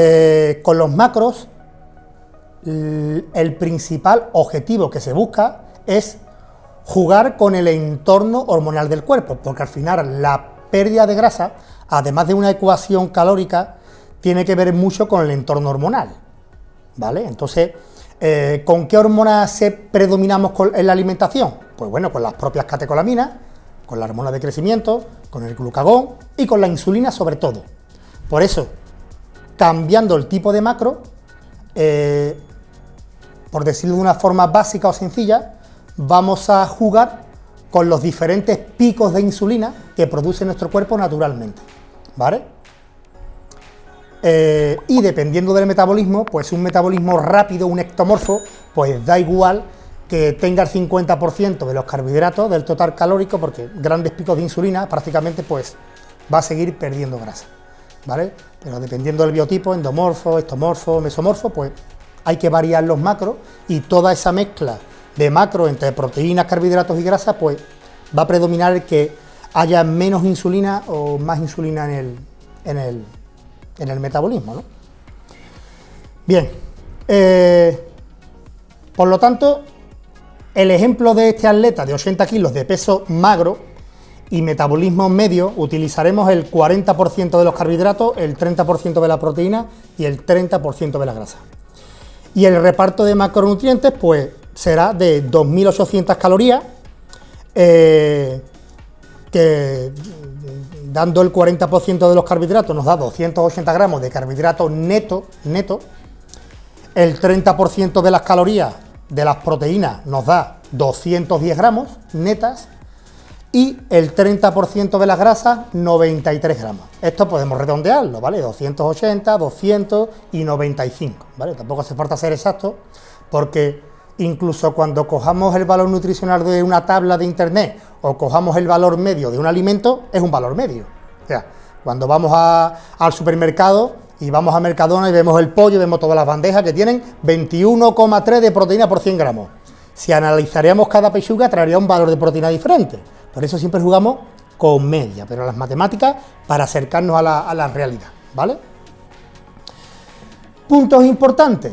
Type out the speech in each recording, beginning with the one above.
Eh, con los macros, el principal objetivo que se busca es jugar con el entorno hormonal del cuerpo, porque al final la pérdida de grasa, además de una ecuación calórica, tiene que ver mucho con el entorno hormonal, ¿vale? Entonces, eh, ¿con qué hormonas predominamos en la alimentación? Pues bueno, con las propias catecolaminas, con la hormona de crecimiento, con el glucagón y con la insulina sobre todo. Por eso, cambiando el tipo de macro, eh, por decirlo de una forma básica o sencilla, vamos a jugar con los diferentes picos de insulina que produce nuestro cuerpo naturalmente, ¿vale? Eh, y dependiendo del metabolismo, pues un metabolismo rápido, un ectomorfo, pues da igual que tenga el 50% de los carbohidratos del total calórico, porque grandes picos de insulina prácticamente pues va a seguir perdiendo grasa, ¿vale? Pero dependiendo del biotipo, endomorfo, estomorfo, mesomorfo, pues hay que variar los macros y toda esa mezcla de macro entre proteínas, carbohidratos y grasa, pues va a predominar que haya menos insulina o más insulina en el, en el, en el metabolismo. Bien, eh, por lo tanto, el ejemplo de este atleta de 80 kilos de peso magro y metabolismo medio, utilizaremos el 40% de los carbohidratos, el 30% de la proteína y el 30% de la grasa. Y el reparto de macronutrientes, pues será de 2.800 calorías, eh, que dando el 40% de los carbohidratos nos da 280 gramos de carbohidratos neto, neto, el 30% de las calorías de las proteínas nos da 210 gramos netas y el 30% de las grasas 93 gramos. Esto podemos redondearlo, ¿vale? 280, 200 y 95, ¿vale? Tampoco hace falta ser exacto porque incluso cuando cojamos el valor nutricional de una tabla de internet o cojamos el valor medio de un alimento, es un valor medio. O sea, cuando vamos al supermercado y vamos a Mercadona y vemos el pollo, vemos todas las bandejas que tienen 21,3 de proteína por 100 gramos. Si analizaríamos cada pechuga, traería un valor de proteína diferente. Por eso siempre jugamos con media, pero las matemáticas para acercarnos a la, realidad, ¿vale? Puntos importantes.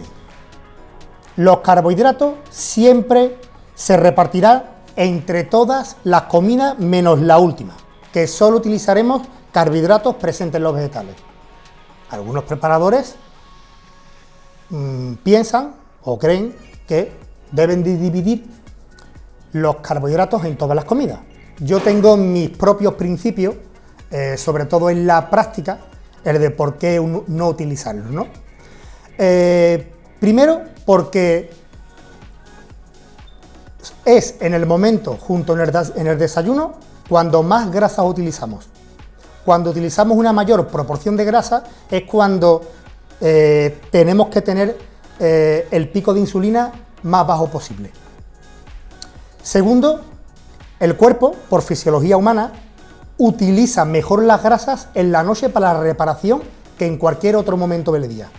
Los carbohidratos siempre se repartirán entre todas las comidas menos la última, que solo utilizaremos carbohidratos presentes en los vegetales. Algunos preparadores mmm, piensan o creen que deben de dividir los carbohidratos en todas las comidas. Yo tengo mis propios principios, eh, sobre todo en la práctica, el de por qué no utilizarlos. Eh, primero, porque es en el momento, junto en el, desayuno, cuando más grasas utilizamos. Cuando utilizamos una mayor proporción de grasa es cuando eh, tenemos que tener el pico de insulina más bajo posible. Segundo, el cuerpo, por fisiología humana, utiliza mejor las grasas en la noche para la reparación que en cualquier otro momento del día.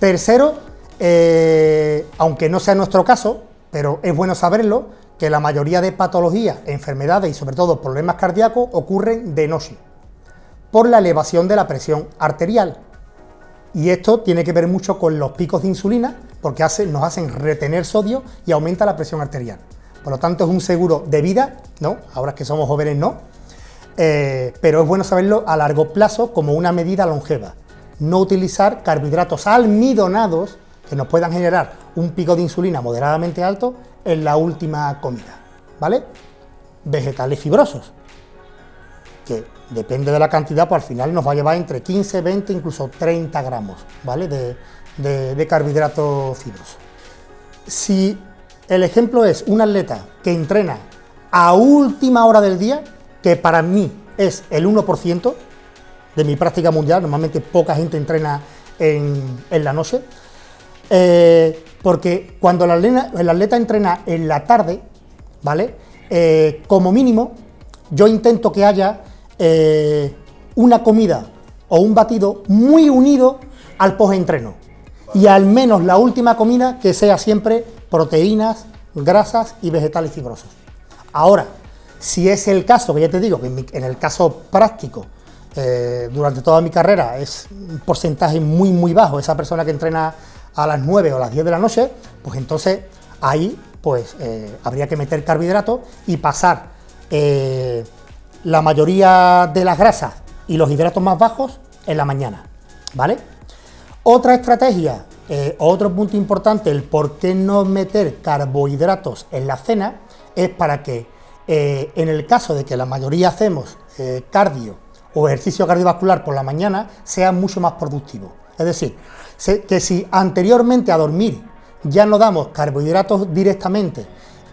Tercero, eh, aunque no sea nuestro caso, pero es bueno saberlo, que la mayoría de patologías, enfermedades y sobre todo problemas cardíacos ocurren de noche, por la elevación de la presión arterial. Y esto tiene que ver mucho con los picos de insulina, porque nos hacen retener sodio y aumenta la presión arterial. Por lo tanto, es un seguro de vida, ¿no? Ahora que somos jóvenes no, eh, pero es bueno saberlo a largo plazo como una medida longeva no utilizar carbohidratos almidonados que nos puedan generar un pico de insulina moderadamente alto en la última comida, ¿vale? Vegetales fibrosos, que depende de la cantidad, pues al final nos va a llevar entre 15, 20, incluso 30 gramos, ¿vale? De, de carbohidratos fibrosos. El ejemplo es un atleta que entrena a última hora del día, que para mí es el 1%, de mi práctica mundial, normalmente poca gente entrena en, la noche, eh, porque cuando el atleta, entrena en la tarde, ¿vale? Eh, como mínimo, yo intento que haya eh, una comida o un batido muy unido al post-entreno. Y al menos la última comida que sea siempre proteínas, grasas y vegetales fibrosos. Ahora, si es el caso, que ya te digo, que en el caso práctico eh, durante toda mi carrera es un porcentaje muy, muy bajo, esa persona que entrena a las 9 o las 10 de la noche, pues entonces ahí pues eh, habría que meter carbohidratos y pasar eh, la mayoría de las grasas y los hidratos más bajos en la mañana, ¿vale? Otra estrategia, otro punto importante, el por qué no meter carbohidratos en la cena, es para que en el caso de que la mayoría hacemos cardio o ejercicio cardiovascular por la mañana sea mucho más productivo. Es decir, que si anteriormente a dormir ya no damos carbohidratos directamente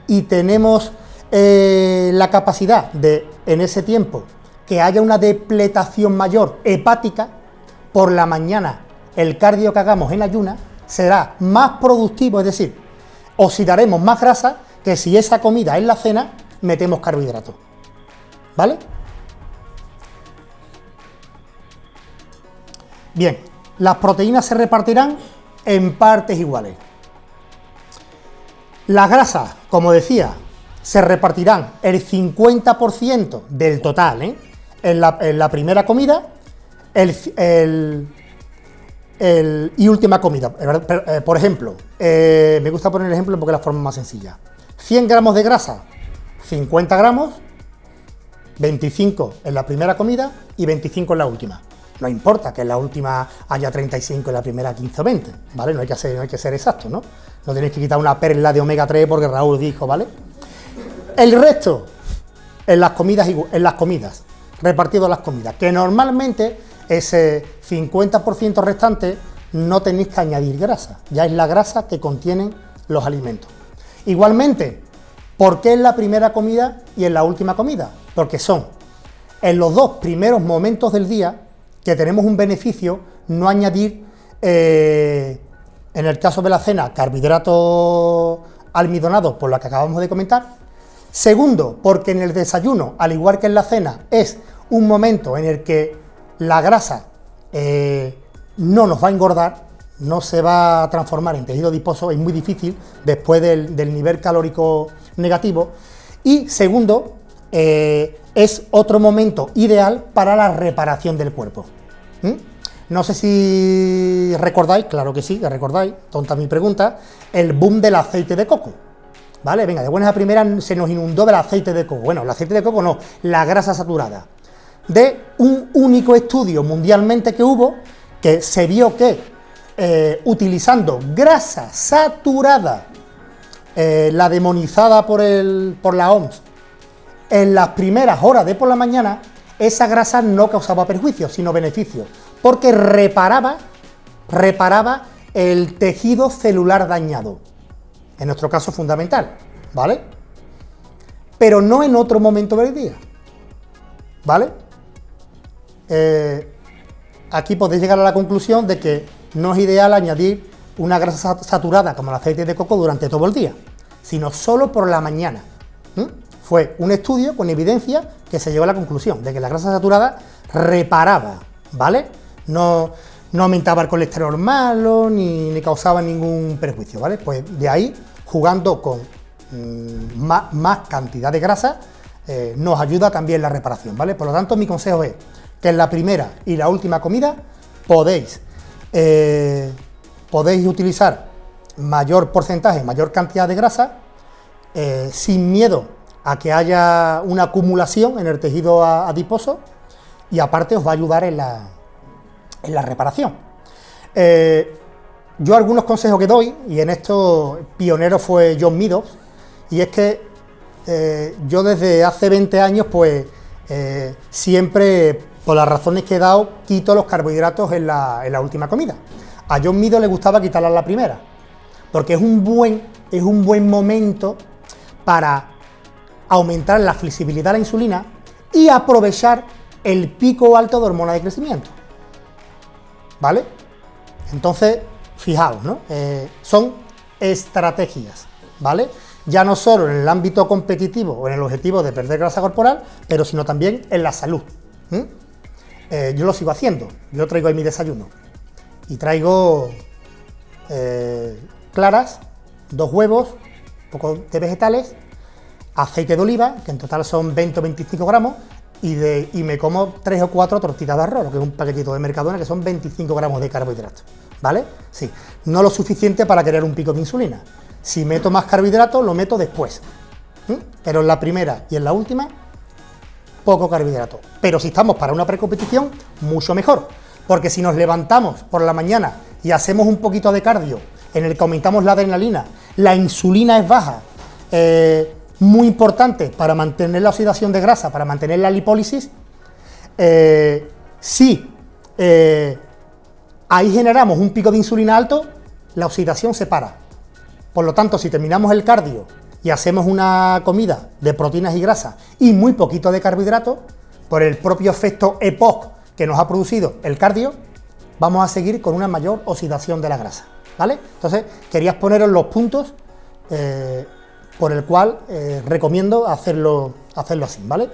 y tenemos eh, la capacidad de, en ese tiempo, que haya una depletación mayor hepática, por la mañana el cardio que hagamos en ayuna será más productivo, es decir, oxidaremos más grasa que si esa comida en la cena metemos carbohidratos. ¿Vale? Bien, las proteínas se repartirán en partes iguales. Las grasas, como decía, se repartirán el 50% del total ¿eh? en, la, primera comida el, y última comida. Eh, por ejemplo, eh, me gusta poner el ejemplo porque es la forma más sencilla. 100 gramos de grasa, 50 gramos, 25 en la primera comida y 25 en la última. No importa que en la última haya 35 y en la primera 15 o 20, ¿vale? No hay que, ser, no hay que ser exacto, ¿no? No tenéis que quitar una perla de omega 3 porque Raúl dijo, ¿vale? El resto en las comidas, en las comidas, repartido en las comidas, que normalmente ese 50% restante no tenéis que añadir grasa, ya es la grasa que contienen los alimentos. Igualmente, ¿por qué en la primera comida y en la última comida? Porque son en los dos primeros momentos del día que tenemos un beneficio no añadir, eh, en el caso de la cena, carbohidratos almidonados, por lo que acabamos de comentar. Segundo, porque en el desayuno, al igual que en la cena, es un momento en el que la grasa eh, no nos va a engordar, no se va a transformar en tejido adiposo, es muy difícil después del, nivel calórico negativo. Y segundo, eh, es otro momento ideal para la reparación del cuerpo. ¿Mm? No sé si recordáis, claro que sí, que recordáis, tonta mi pregunta, el boom del aceite de coco. ¿Vale? Venga, de buenas a primeras se nos inundó del aceite de coco. Bueno, el aceite de coco no, la grasa saturada. De un único estudio mundialmente que hubo, que se vio que eh, utilizando grasa saturada, eh, la demonizada por, el, por la OMS, en las primeras horas de por la mañana, esa grasa no causaba perjuicios, sino beneficios, porque reparaba, reparaba el tejido celular dañado, en nuestro caso fundamental, ¿vale? Pero no en otro momento del día, ¿vale? Eh, aquí podéis llegar a la conclusión de que no es ideal añadir una grasa saturada como el aceite de coco durante todo el día, sino solo por la mañana. Fue un estudio con evidencia que se llegó a la conclusión de que la grasa saturada reparaba, ¿vale? No, aumentaba el colesterol malo ni, causaba ningún perjuicio, ¿vale? Pues de ahí, jugando con mm, más, cantidad de grasa, eh, nos ayuda también la reparación, ¿vale? Por lo tanto, mi consejo es que en la primera y la última comida podéis, eh, podéis utilizar mayor porcentaje, mayor cantidad de grasa, eh, sin miedo a que haya una acumulación en el tejido adiposo y aparte os va a ayudar en la, en la reparación. Eh, yo algunos consejos que doy, y en esto pionero fue John Meadows, y es que yo desde hace 20 años pues siempre, por las razones que he dado, quito los carbohidratos en la, última comida. A John Meadows le gustaba quitarla en la primera, porque es un buen, es un buen momento para aumentar la flexibilidad de la insulina y aprovechar el pico alto de hormona de crecimiento. ¿Vale? Entonces, fijaos, ¿no? Eh, son estrategias, ¿vale? Ya no solo en el ámbito competitivo o en el objetivo de perder grasa corporal, pero sino también en la salud. Eh, yo lo sigo haciendo, yo traigo ahí mi desayuno y traigo eh, claras, dos huevos, un poco de vegetales aceite de oliva, que en total son 20 o 25 gramos, y, de, y me como tres o cuatro tortitas de arroz, que es un paquetito de Mercadona, que son 25 gramos de carbohidratos, ¿vale? Sí, no lo suficiente para crear un pico de insulina. Si meto más carbohidratos, lo meto después. Pero en la primera y en la última, poco carbohidrato. Pero si estamos para una precompetición, mucho mejor. Porque si nos levantamos por la mañana y hacemos un poquito de cardio, en el que aumentamos la adrenalina, la insulina es baja, eh, muy importante para mantener la oxidación de grasa, para mantener la lipólisis, eh, si eh, ahí generamos un pico de insulina alto, la oxidación se para. Por lo tanto, si terminamos el cardio y hacemos una comida de proteínas y grasas y muy poquito de carbohidratos, por el propio efecto EPOC que nos ha producido el cardio, vamos a seguir con una mayor oxidación de la grasa, ¿vale? Entonces, querías poneros los puntos eh, por el cual eh, recomiendo hacerlo, hacerlo así, ¿vale?